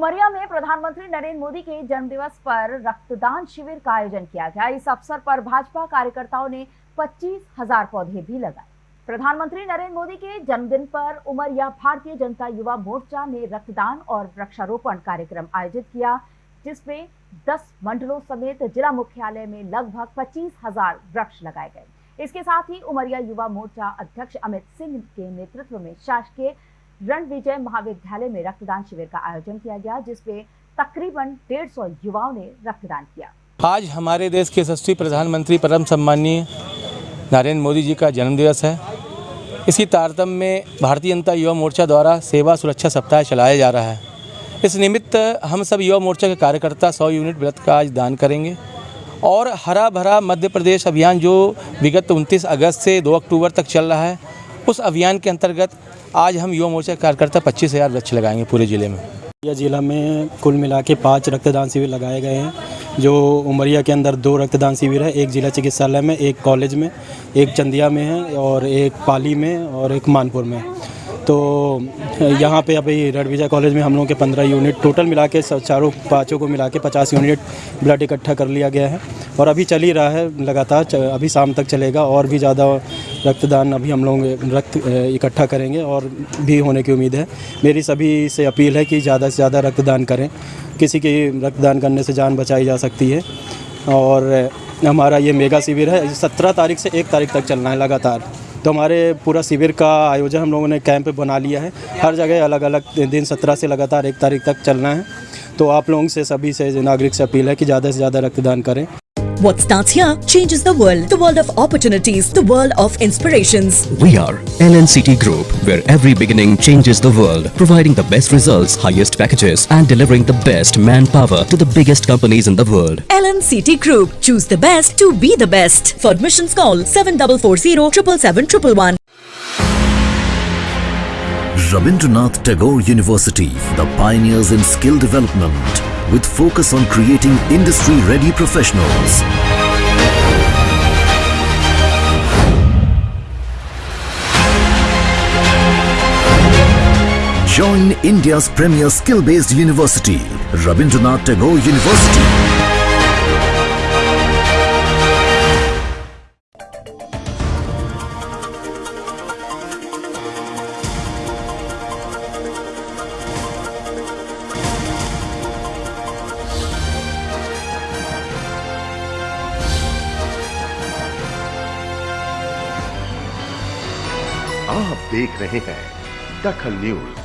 उमरिया में प्रधानमंत्री नरेंद्र मोदी के जन्मदिवस पर रक्तदान शिविर का आयोजन किया गया। इस अवसर पर भाजपा कार्यकर्ताओं ने पच्चीस हज़ार पौधे भी लगाए। प्रधानमंत्री नरेंद्र मोदी के जन्मदिन पर उमरिया भारतीय जनता युवा मोर्चा ने रक्तदान और वृक्षारोपण कार्यक्रम आयोजित किया, जिसमें 10 मंडलों समेत जिला मुख्यालय में लगभग पच्चीस हज़ार वृक्ष लगाए गए। इसके साथ ही उमरिया युवा मोर्चा अध्यक्ष अमित सिंह के नेतृत्व में शासकीय रण विजय महाविद्यालय में रक्तदान शिविर का आयोजन किया गया, जिसमें तकरीबन डेढ़ सौ युवाओं ने रक्तदान किया। आज हमारे देश के यशस्वी प्रधानमंत्री परम सम्मानीय नरेंद्र मोदी जी का जन्मदिवस है। इसी तारतम्य में भारतीय जनता युवा मोर्चा द्वारा सेवा सुरक्षा सप्ताह चलाया जा रहा है। इस निमित्त हम सब युवा मोर्चा के कार्यकर्ता 100 यूनिट व्रत का आज दान करेंगे। और हरा भरा मध्य प्रदेश अभियान जो विगत 29 अगस्त से 2 अक्टूबर तक चल रहा है उस अभियान के अंतर्गत आज हम युवा मोर्चा कार्यकर्ता पच्चीस हज़ार वृक्ष लगाएँगे पूरे ज़िले में। उमरिया ज़िला में कुल मिला के पाँच रक्तदान शिविर लगाए गए हैं, जो उमरिया के अंदर दो रक्तदान शिविर है, एक जिला चिकित्सालय में, एक कॉलेज में, एक चंदिया में है और एक पाली में और एक मानपुर में। तो यहाँ पे अभी रेड विजय कॉलेज में हम लोगों के पंद्रह यूनिट, टोटल मिला के चारों पाँचों को मिला के पचास यूनिट ब्लड इकट्ठा कर लिया गया है और अभी चल ही रहा है, लगातार, अभी शाम तक चलेगा और भी ज़्यादा रक्तदान अभी हम लोग रक्त इकट्ठा करेंगे और भी होने की उम्मीद है। मेरी सभी से अपील है कि ज़्यादा से ज़्यादा रक्तदान करें। किसी की रक्तदान करने से जान बचाई जा सकती है। और हमारा ये मेगा शिविर है, सत्रह तारीख से एक तारीख तक चलना है लगातार। तो हमारे पूरा शिविर का आयोजन हम लोगों ने कैंप बना लिया है। हर जगह अलग अलग दिन सत्रह से लगातार एक तारीख तक चलना है। तो आप लोगों से, सभी से, नागरिक से अपील है कि ज़्यादा से ज़्यादा रक्तदान करें। What starts here changes the world. The world of opportunities. The world of inspirations. We are LNCT Group, where every beginning changes the world. Providing the best results, highest packages and delivering the best manpower to the biggest companies in the world. LNCT Group. Choose the best to be the best. For admissions call 7440 777 Rabindranath Tagore University, the pioneers in skill development with focus on creating industry-ready professionals. Join India's premier skill-based university, Rabindranath Tagore University. आप देख रहे हैं दखल news.